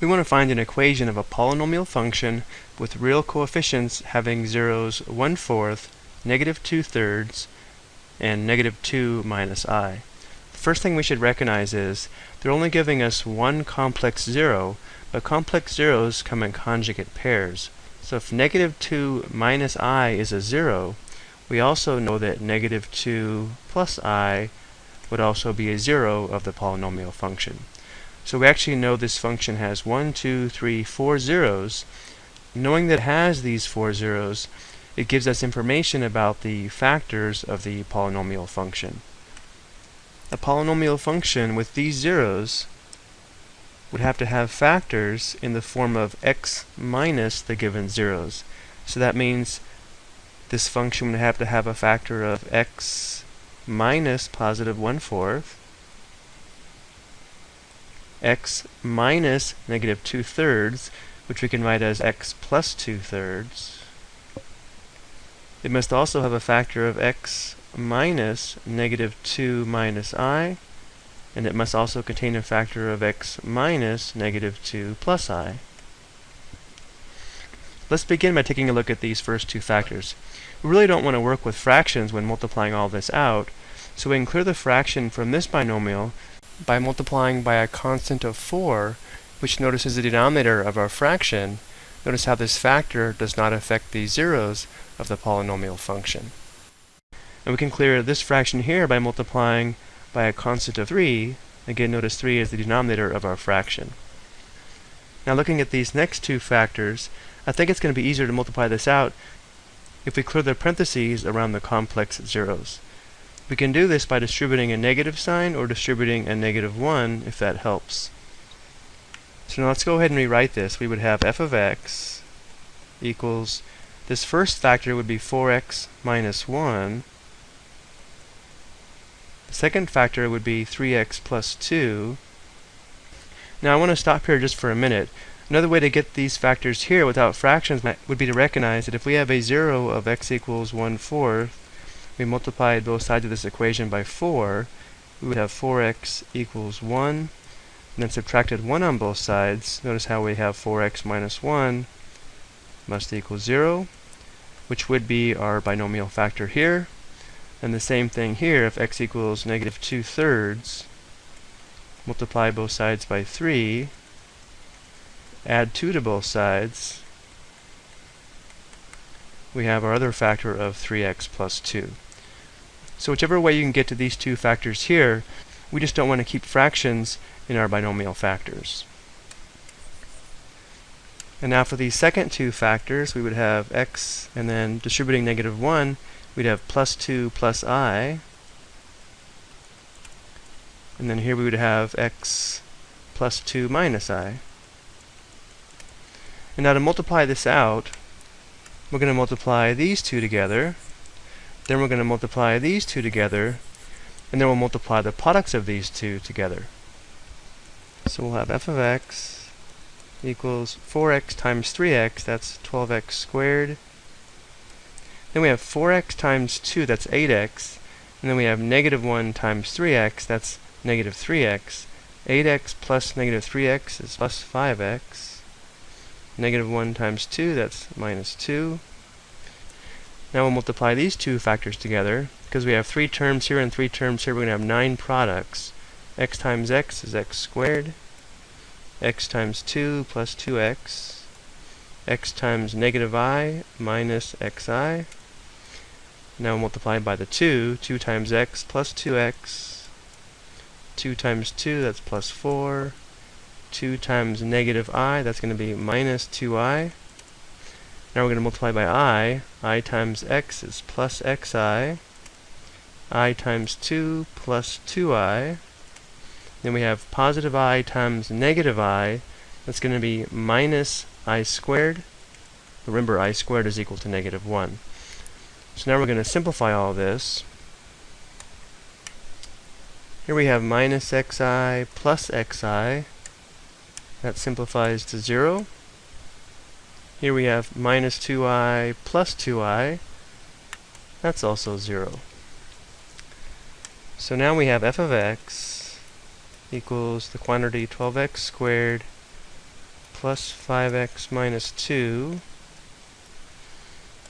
We want to find an equation of a polynomial function with real coefficients having zeros 1 fourth, negative 2 thirds, and negative 2 minus i. The first thing we should recognize is they're only giving us one complex zero, but complex zeros come in conjugate pairs. So if negative 2 minus i is a zero, we also know that negative 2 plus i would also be a zero of the polynomial function. So we actually know this function has one, two, three, four zeros. Knowing that it has these four zeros, it gives us information about the factors of the polynomial function. A polynomial function with these zeros would have to have factors in the form of x minus the given zeros. So that means this function would have to have a factor of x minus positive 1 fourth x minus negative 2 thirds, which we can write as x plus 2 thirds. It must also have a factor of x minus negative 2 minus i, and it must also contain a factor of x minus negative 2 plus i. Let's begin by taking a look at these first two factors. We really don't want to work with fractions when multiplying all this out, so we can clear the fraction from this binomial by multiplying by a constant of 4, which notice is the denominator of our fraction, notice how this factor does not affect the zeros of the polynomial function. And we can clear this fraction here by multiplying by a constant of 3. Again, notice 3 is the denominator of our fraction. Now looking at these next two factors, I think it's going to be easier to multiply this out if we clear the parentheses around the complex zeros. We can do this by distributing a negative sign or distributing a negative 1 if that helps. So now let's go ahead and rewrite this. We would have f of x equals, this first factor would be 4x minus 1. The second factor would be 3x plus 2. Now I want to stop here just for a minute. Another way to get these factors here without fractions would be to recognize that if we have a 0 of x equals 1 fourth, we multiplied both sides of this equation by 4, we would have 4x equals 1, and then subtracted 1 on both sides. Notice how we have 4x minus 1 must equal 0, which would be our binomial factor here. And the same thing here, if x equals negative 2 thirds, multiply both sides by 3, add 2 to both sides, we have our other factor of 3x plus 2. So whichever way you can get to these two factors here, we just don't want to keep fractions in our binomial factors. And now for these second two factors, we would have x, and then distributing negative 1, we'd have plus 2 plus i. And then here we would have x plus 2 minus i. And now to multiply this out, we're going to multiply these two together, then we're going to multiply these two together, and then we'll multiply the products of these two together. So we'll have f of x equals 4x times 3x, that's 12x squared. Then we have 4x times 2, that's 8x. And then we have negative 1 times 3x, that's negative 3x. 8x plus negative 3x is plus 5x. Negative 1 times 2, that's minus 2. Now we'll multiply these two factors together. Because we have three terms here and three terms here, we're going to have nine products. x times x is x squared. x times 2 plus 2x. x times negative i minus xi. Now we'll multiply by the 2. 2 times x plus 2x. 2 times 2, that's plus 4. 2 times negative i, that's going to be minus 2i. Now we're going to multiply by i. i times x is plus xi. i times 2 plus 2i. Then we have positive i times negative i. That's going to be minus i squared. Remember, i squared is equal to negative 1. So now we're going to simplify all this. Here we have minus xi plus xi. That simplifies to 0. Here we have minus 2i plus 2i. That's also 0. So now we have f of x equals the quantity 12x squared plus 5x minus 2.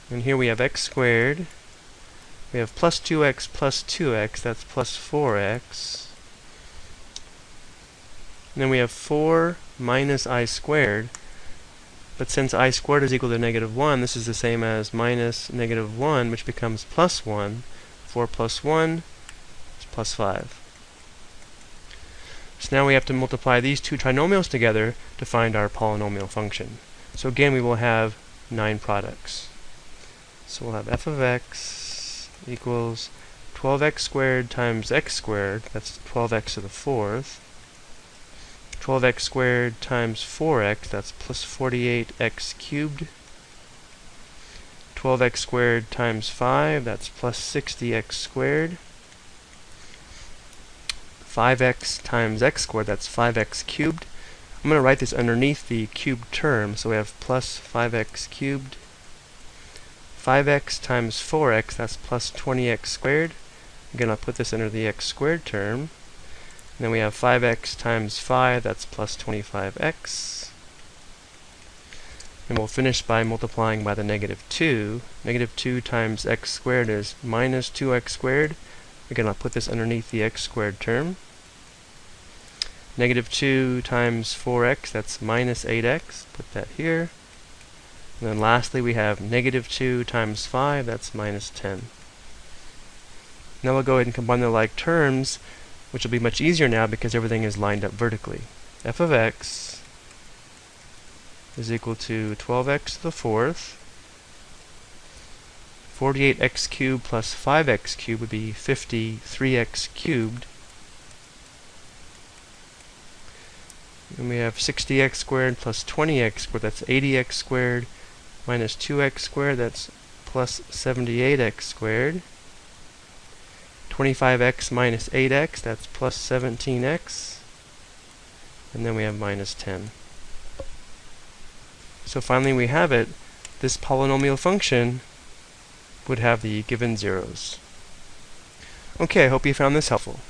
And here we have x squared. We have plus 2x plus 2x, that's plus 4x. And then we have 4 minus i squared. But since i squared is equal to negative 1, this is the same as minus negative 1, which becomes plus 1. 4 plus 1 is plus 5. So now we have to multiply these two trinomials together to find our polynomial function. So again, we will have nine products. So we'll have f of x equals 12x squared times x squared, that's 12x to the fourth, 12x squared times 4x, that's plus 48x cubed, 12x squared times 5, that's plus 60x squared, 5x times x squared, that's 5x cubed. I'm going to write this underneath the cubed term, so we have plus 5x cubed 5x times 4x, that's plus 20x squared. Again, I'll put this under the x squared term. Then we have 5x times 5, that's plus 25x. And we'll finish by multiplying by the negative 2. Negative 2 times x squared is minus 2x squared. Again, I'll put this underneath the x squared term. Negative 2 times 4x, that's minus 8x. Put that here. And then lastly, we have negative 2 times 5, that's minus 10. Now we'll go ahead and combine the like terms, which will be much easier now because everything is lined up vertically. f of x is equal to 12x to the fourth. 48x cubed plus 5x cubed would be 53x cubed. And we have 60x squared plus 20x squared, that's 80x squared minus 2x squared, that's plus 78x squared. 25x minus 8x, that's plus 17x. And then we have minus 10. So finally we have it. This polynomial function would have the given zeros. Okay, I hope you found this helpful.